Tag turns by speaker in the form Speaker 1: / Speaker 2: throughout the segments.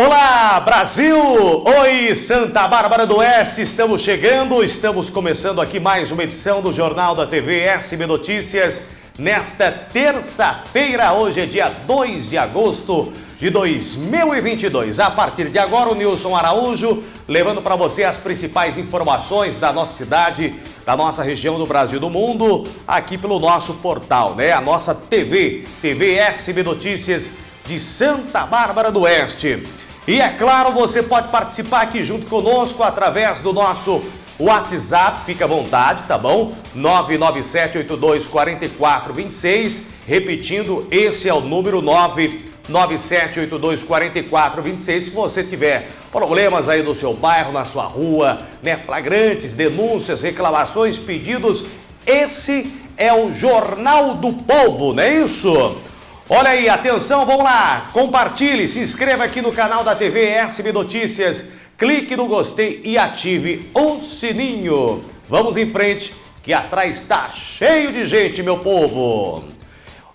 Speaker 1: Olá, Brasil! Oi, Santa Bárbara do Oeste! Estamos chegando, estamos começando aqui mais uma edição do Jornal da TV SB Notícias nesta terça-feira. Hoje é dia 2 de agosto de 2022. A partir de agora, o Nilson Araújo levando para você as principais informações da nossa cidade, da nossa região do Brasil e do mundo, aqui pelo nosso portal, né? A nossa TV, TV SB Notícias de Santa Bárbara do Oeste. E é claro, você pode participar aqui junto conosco através do nosso WhatsApp, fica à vontade, tá bom? 997824426, repetindo, esse é o número 997824426. Se você tiver problemas aí no seu bairro, na sua rua, né, flagrantes, denúncias, reclamações, pedidos, esse é o Jornal do Povo, não é isso? Olha aí, atenção, vamos lá, compartilhe, se inscreva aqui no canal da TV SB Notícias, clique no gostei e ative o sininho. Vamos em frente, que atrás está cheio de gente, meu povo.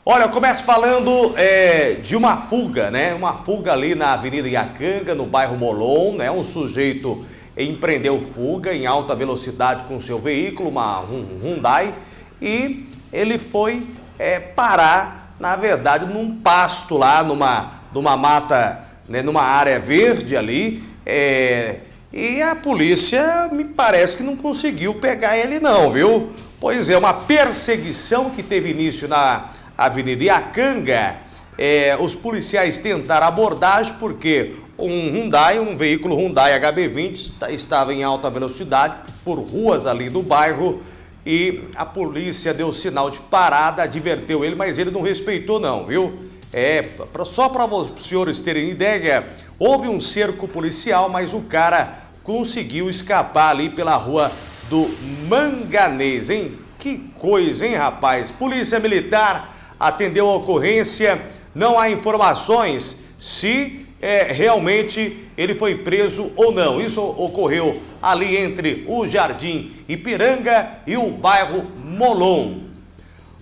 Speaker 1: Olha, eu começo falando é, de uma fuga, né? Uma fuga ali na Avenida Iacanga, no bairro Molon, né? Um sujeito empreendeu fuga em alta velocidade com seu veículo, uma Hyundai, e ele foi é, parar na verdade, num pasto lá, numa, numa mata, né, numa área verde ali, é, e a polícia me parece que não conseguiu pegar ele não, viu? Pois é, uma perseguição que teve início na Avenida Iacanga. É, os policiais tentaram abordagem porque um Hyundai, um veículo Hyundai HB20 estava em alta velocidade por ruas ali do bairro e a polícia deu sinal de parada, adverteu ele, mas ele não respeitou não, viu? É, só para os senhores terem ideia, houve um cerco policial, mas o cara conseguiu escapar ali pela rua do Manganês, hein? Que coisa, hein, rapaz? Polícia Militar atendeu a ocorrência, não há informações se é, realmente ele foi preso ou não. Isso ocorreu ali entre o Jardim Ipiranga e o bairro Molon.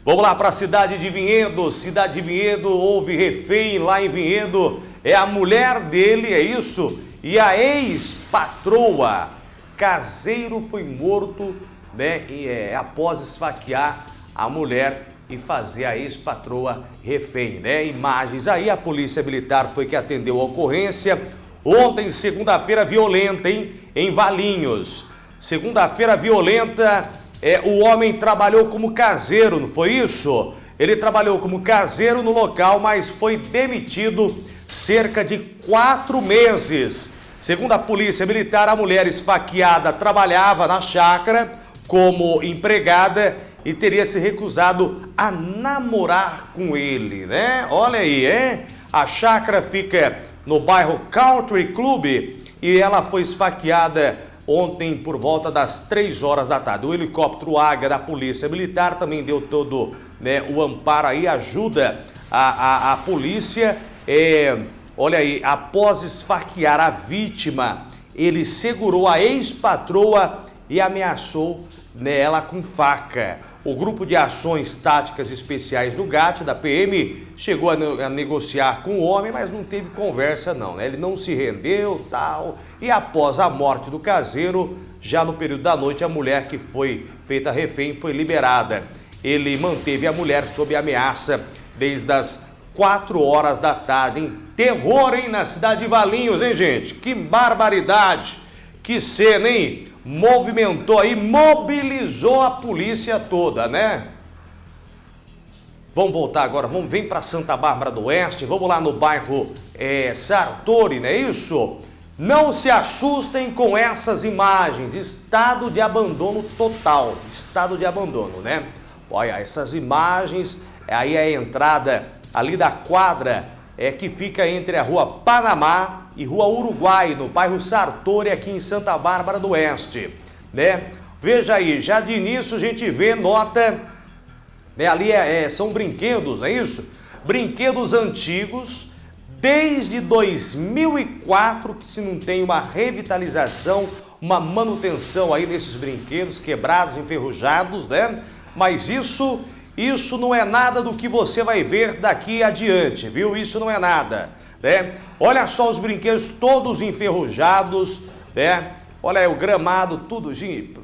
Speaker 1: Vamos lá para a cidade de Vinhedo. Cidade de Vinhedo, houve refém lá em Vinhedo. É a mulher dele, é isso? E a ex-patroa. Caseiro foi morto né, e, é, após esfaquear a mulher e fazer a ex-patroa refém, né? Imagens aí, a polícia militar foi que atendeu a ocorrência. Ontem, segunda-feira violenta, hein? Em Valinhos. Segunda-feira violenta, é, o homem trabalhou como caseiro, não foi isso? Ele trabalhou como caseiro no local, mas foi demitido cerca de quatro meses. Segundo a polícia militar, a mulher esfaqueada trabalhava na chácara como empregada e teria se recusado a namorar com ele, né? Olha aí, hein? A chácara fica no bairro Country Club e ela foi esfaqueada ontem por volta das 3 horas da tarde. O helicóptero Águia da Polícia Militar também deu todo né, o amparo aí, ajuda a, a, a polícia. É, olha aí, após esfaquear a vítima, ele segurou a ex-patroa e ameaçou nela com faca. O Grupo de Ações Táticas Especiais do GAT, da PM, chegou a, a negociar com o homem, mas não teve conversa não, né? Ele não se rendeu, tal. E após a morte do caseiro, já no período da noite, a mulher que foi feita refém foi liberada. Ele manteve a mulher sob ameaça desde as 4 horas da tarde. Hein? Terror, hein, na cidade de Valinhos, hein, gente? Que barbaridade! Que cena, hein? movimentou aí, mobilizou a polícia toda, né? Vamos voltar agora, vamos vir para Santa Bárbara do Oeste, vamos lá no bairro é, Sartori, não é isso? Não se assustem com essas imagens, estado de abandono total, estado de abandono, né? Olha, essas imagens, aí é a entrada ali da quadra é, que fica entre a rua Panamá e Rua Uruguai, no bairro Sartori, aqui em Santa Bárbara do Oeste. Né? Veja aí, já de início a gente vê, nota, né, ali é, é, são brinquedos, não é isso? Brinquedos antigos, desde 2004 que se não tem uma revitalização, uma manutenção aí nesses brinquedos quebrados, enferrujados, né? Mas isso, isso não é nada do que você vai ver daqui adiante, viu? Isso não é nada. Né? Olha só os brinquedos todos enferrujados, né? Olha aí o gramado, tudo, gente,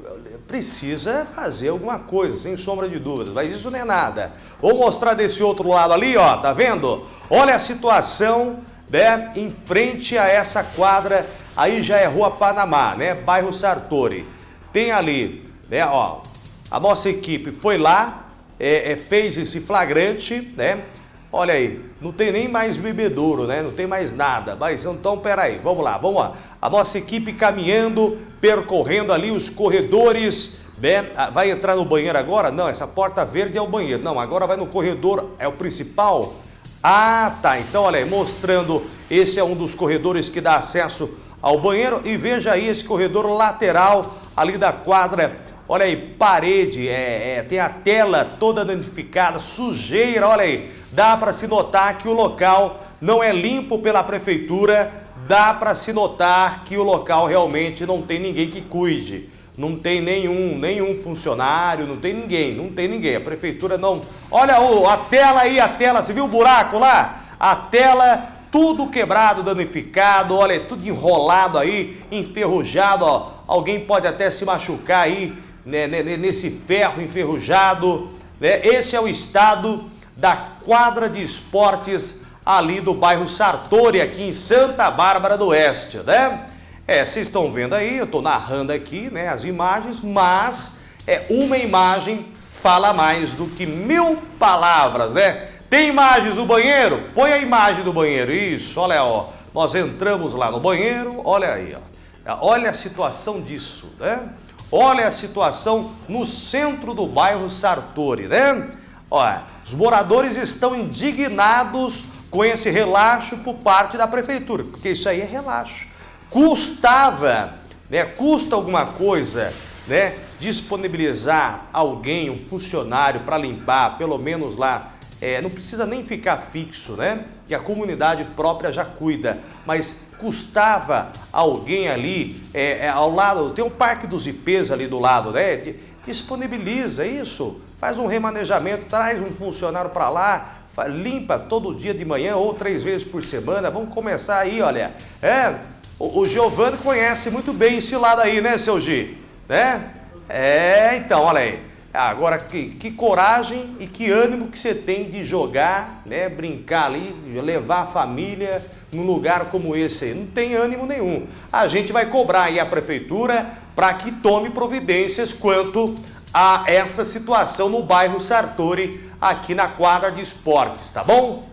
Speaker 1: precisa fazer alguma coisa, sem sombra de dúvidas, mas isso não é nada. Vou mostrar desse outro lado ali, ó, tá vendo? Olha a situação, né, em frente a essa quadra, aí já é Rua Panamá, né, bairro Sartori. Tem ali, né, ó, a nossa equipe foi lá, é, é, fez esse flagrante, né, Olha aí, não tem nem mais bebedouro, né? Não tem mais nada. Mas então, peraí, vamos lá, vamos lá. A nossa equipe caminhando, percorrendo ali os corredores. Né? Ah, vai entrar no banheiro agora? Não, essa porta verde é o banheiro. Não, agora vai no corredor, é o principal. Ah, tá. Então, olha aí, mostrando, esse é um dos corredores que dá acesso ao banheiro. E veja aí esse corredor lateral ali da quadra. Olha aí, parede, é, é tem a tela toda danificada, sujeira, olha aí dá para se notar que o local não é limpo pela prefeitura, dá para se notar que o local realmente não tem ninguém que cuide. Não tem nenhum, nenhum funcionário, não tem ninguém, não tem ninguém. A prefeitura não... Olha o, a tela aí, a tela, você viu o buraco lá? A tela, tudo quebrado, danificado, olha, tudo enrolado aí, enferrujado, ó. Alguém pode até se machucar aí, né, nesse ferro enferrujado, né? Esse é o estado da quadra de esportes ali do bairro Sartori, aqui em Santa Bárbara do Oeste, né? É, vocês estão vendo aí, eu estou narrando aqui, né, as imagens, mas é uma imagem fala mais do que mil palavras, né? Tem imagens do banheiro? Põe a imagem do banheiro, isso, olha, ó, nós entramos lá no banheiro, olha aí, ó, olha a situação disso, né? Olha a situação no centro do bairro Sartori, né? Olha, os moradores estão indignados com esse relaxo por parte da prefeitura, porque isso aí é relaxo. Custava, né, custa alguma coisa, né, disponibilizar alguém, um funcionário para limpar, pelo menos lá, é, não precisa nem ficar fixo, né, que a comunidade própria já cuida, mas custava alguém ali, é, é, ao lado, tem o Parque dos IPs ali do lado, né, disponibiliza isso, faz um remanejamento, traz um funcionário para lá, limpa todo dia de manhã ou três vezes por semana. Vamos começar aí, olha. É, o, o Giovanni conhece muito bem esse lado aí, né, seu Gi? Né? É, então, olha aí. Agora, que, que coragem e que ânimo que você tem de jogar, né, brincar ali, levar a família num lugar como esse aí. Não tem ânimo nenhum. A gente vai cobrar aí a prefeitura para que tome providências quanto a esta situação no bairro Sartori, aqui na quadra de esportes, tá bom?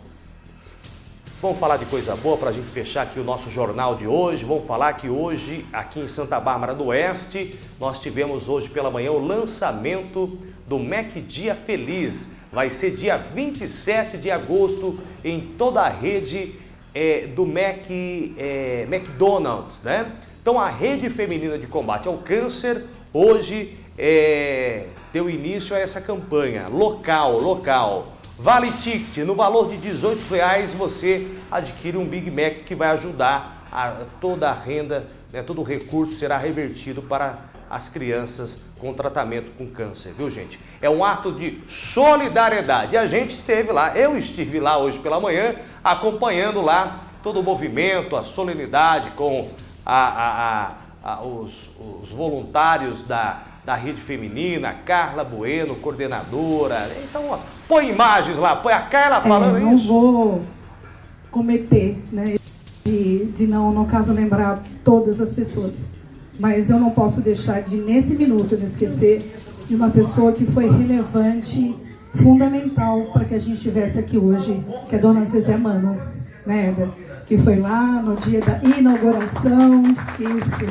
Speaker 1: Vamos falar de coisa boa para a gente fechar aqui o nosso jornal de hoje. Vamos falar que hoje, aqui em Santa Bárbara do Oeste, nós tivemos hoje pela manhã o lançamento do Mac Dia Feliz. Vai ser dia 27 de agosto em toda a rede é, do Mac, é, McDonald's, né? Então a rede feminina de combate ao câncer hoje é, deu início a essa campanha local, local. Vale Ticket, no valor de 18 reais você adquire um Big Mac que vai ajudar a toda a renda, né, todo o recurso será revertido para as crianças com tratamento com câncer, viu gente? É um ato de solidariedade. A gente esteve lá, eu estive lá hoje pela manhã, acompanhando lá todo o movimento, a solenidade com a, a, a, os, os voluntários da da rede feminina, Carla Bueno, coordenadora. Então, ó, põe imagens lá, põe a Carla falando
Speaker 2: é, não isso. Não vou cometer, né, de, de não, no caso, lembrar todas as pessoas. Mas eu não posso deixar de, nesse minuto, me esquecer de uma pessoa que foi relevante, fundamental para que a gente estivesse aqui hoje, que é a dona Zezé Mano, né, Eda? Que foi lá no dia da inauguração, isso,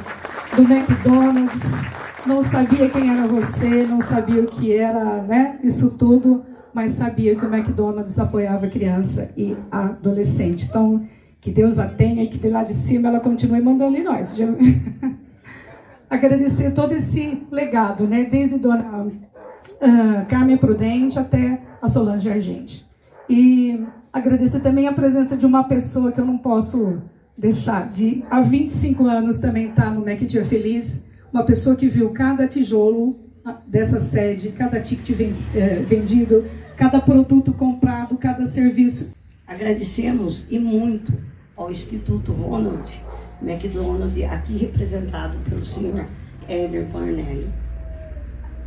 Speaker 2: do McDonald's, não sabia quem era você, não sabia o que era, né? Isso tudo, mas sabia que o McDonald's apoiava criança e adolescente. Então, que Deus a tenha, que de lá de cima ela continue mandando em nós. Agradecer todo esse legado, né? Desde Dona uh, Carmen Prudente até a Solange Argente. E agradecer também a presença de uma pessoa que eu não posso deixar de há 25 anos também estar tá no Mac Dia Feliz, uma pessoa que viu cada tijolo dessa sede, cada ticket é, vendido, cada produto comprado, cada serviço.
Speaker 3: Agradecemos e muito ao Instituto Ronald McDonald, aqui representado pelo senhor Éder Cornélio.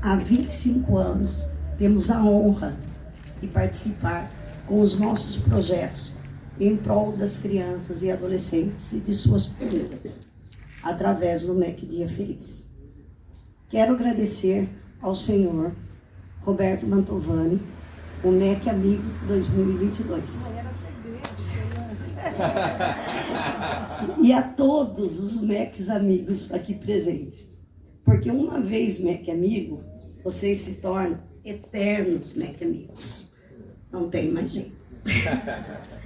Speaker 3: Há 25 anos temos a honra de participar com os nossos projetos em prol das crianças e adolescentes e de suas famílias, através do MEC Dia Feliz. Quero agradecer ao senhor Roberto Mantovani, o MEC Amigo 2022. e a todos os MECs amigos aqui presentes. Porque uma vez MEC amigo, vocês se tornam eternos MEC amigos. Não tem mais jeito.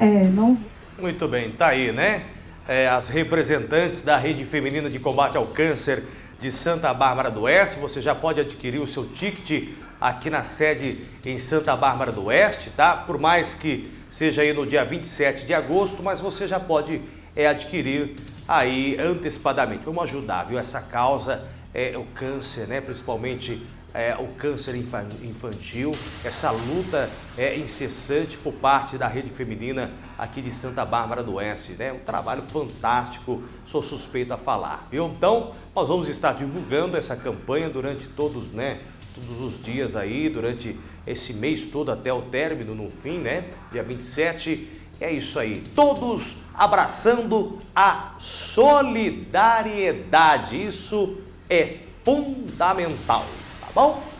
Speaker 2: É, não...
Speaker 1: Muito bem, tá aí, né? É, as representantes da Rede Feminina de Combate ao Câncer de Santa Bárbara do Oeste. Você já pode adquirir o seu ticket aqui na sede em Santa Bárbara do Oeste, tá? Por mais que seja aí no dia 27 de agosto, mas você já pode é, adquirir aí antecipadamente. Vamos ajudar, viu? Essa causa é o câncer, né? Principalmente é, o câncer infantil, essa luta é incessante por parte da rede feminina aqui de Santa Bárbara do Oeste, né? Um trabalho fantástico, sou suspeito a falar, viu? Então, nós vamos estar divulgando essa campanha durante todos, né? Todos os dias aí, durante esse mês todo até o término, no fim, né? Dia 27. É isso aí, todos abraçando a solidariedade. Isso é fundamental bom?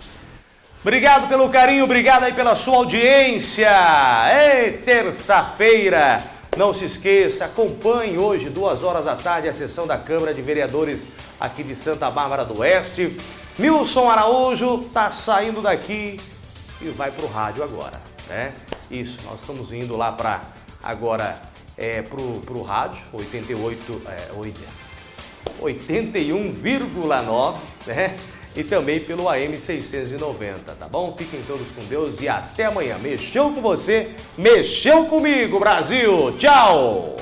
Speaker 1: Obrigado pelo carinho, obrigado aí pela sua audiência. É terça-feira. Não se esqueça, acompanhe hoje, duas horas da tarde, a sessão da Câmara de Vereadores aqui de Santa Bárbara do Oeste. Nilson Araújo está saindo daqui e vai para o rádio agora, né? Isso, nós estamos indo lá para agora é, para o rádio, 88, é, 81,9, né? E também pelo AM 690, tá bom? Fiquem todos com Deus e até amanhã. Mexeu com você, mexeu comigo, Brasil! Tchau!